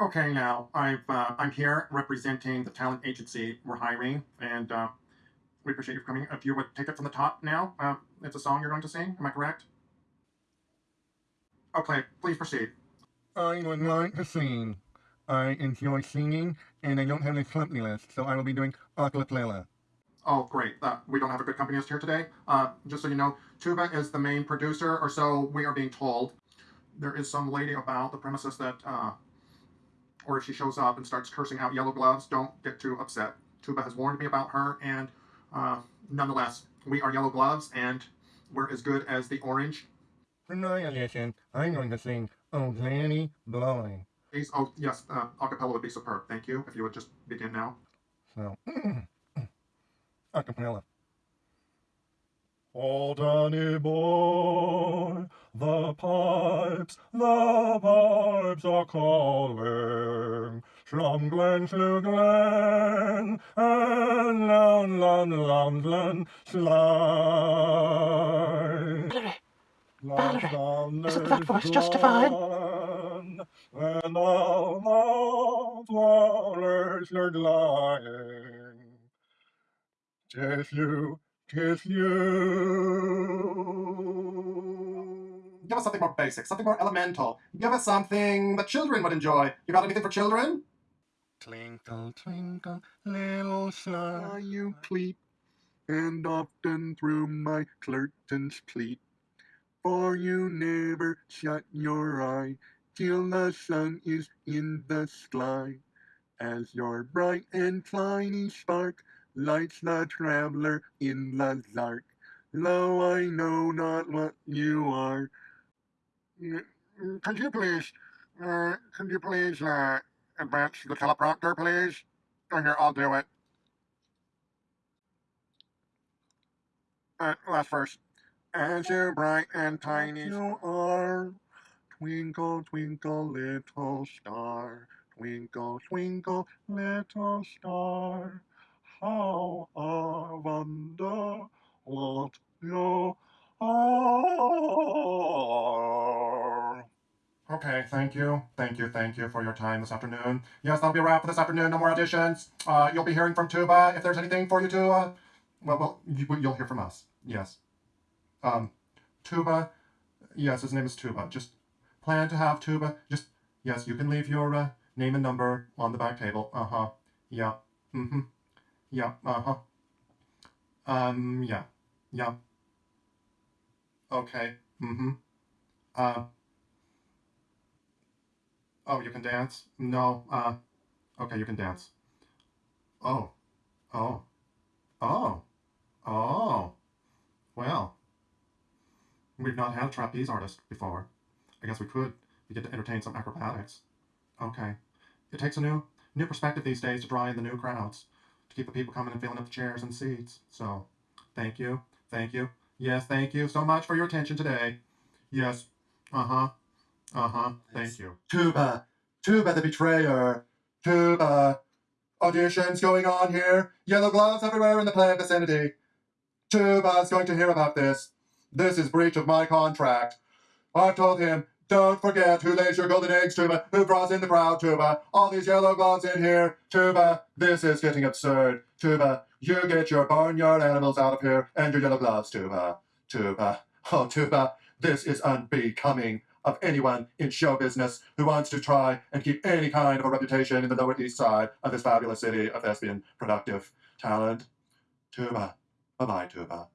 Okay, now I've uh, I'm here representing the talent agency we're hiring, and uh, we appreciate you coming. If you would take it from the top now, uh, it's a song you're going to sing. Am I correct? Okay, please proceed. I would like to sing. I enjoy singing, and I don't have a company list, so I will be doing acapella. Oh, great. Uh, we don't have a good company list here today. Uh, just so you know, Tuba is the main producer, or so we are being told. There is some lady about the premises that, uh, or if she shows up and starts cursing out yellow gloves, don't get too upset. Tuba has warned me about her, and uh, nonetheless, we are yellow gloves, and we're as good as the orange. For my audition, I'm going to sing Oh Granny Blowing. Please, oh, yes, uh, acapella would be superb. Thank you. If you would just begin now. So, acapella. Oh, Danny boy, the pipes, the pipes are calling from glen to glen, and down, down, down, glen slide. Valerie, is the flat voice justified? And all the flowers are lying. Tis you, tis you. Give us something more basic, something more elemental. Give us something the children would enjoy. You got anything for children? Twinkle, twinkle, little star, you pleat, and often through my curtains pleat. For you never shut your eye till the sun is in the sky. As your bright and tiny spark lights the traveler in the dark. Lo, I know not what you are. Could you please, uh, could you please, uh, advance the teleprompter, please? Oh, here, I'll do it. Uh, last verse. As you bright and tiny you are, twinkle, twinkle, little star, twinkle, twinkle, little star, how I wonder what you are. Okay, thank you, thank you, thank you for your time this afternoon. Yes, that'll be a wrap for this afternoon. No more auditions. Uh, you'll be hearing from Tuba if there's anything for you to. Uh, well, well, you, you'll hear from us. Yes. Um, Tuba. Yes, his name is Tuba. Just plan to have Tuba. Just yes, you can leave your uh, name and number on the back table. Uh huh. Yeah. Mm-hmm. Yeah. Uh huh. Um. Yeah. Yeah. Okay. Mm-hmm. Uh. Oh, you can dance? No. Uh. Okay, you can dance. Oh. Oh. Oh. Oh. Well. We've not had a trapeze artist before. I guess we could. We get to entertain some acrobatics. Okay. It takes a new new perspective these days to draw in the new crowds, to keep the people coming and filling up the chairs and seats. So, thank you. Thank you. Yes, thank you so much for your attention today. Yes. Uh-huh. Uh-huh. Thank you. Tuba. Tuba the betrayer. Tuba. Auditions going on here. Yellow gloves everywhere in the play vicinity. Tuba's going to hear about this. This is breach of my contract. I've told him, don't forget who lays your golden eggs, Tuba, who draws in the crowd, Tuba. All these yellow gloves in here, Tuba. This is getting absurd. Tuba, you get your barnyard animals out of here and your yellow gloves, Tuba. Tuba. Oh, Tuba, this is unbecoming of anyone in show business who wants to try and keep any kind of a reputation in the Lower East Side of this fabulous city of thespian productive talent. Tuba. Bye-bye, Tuba.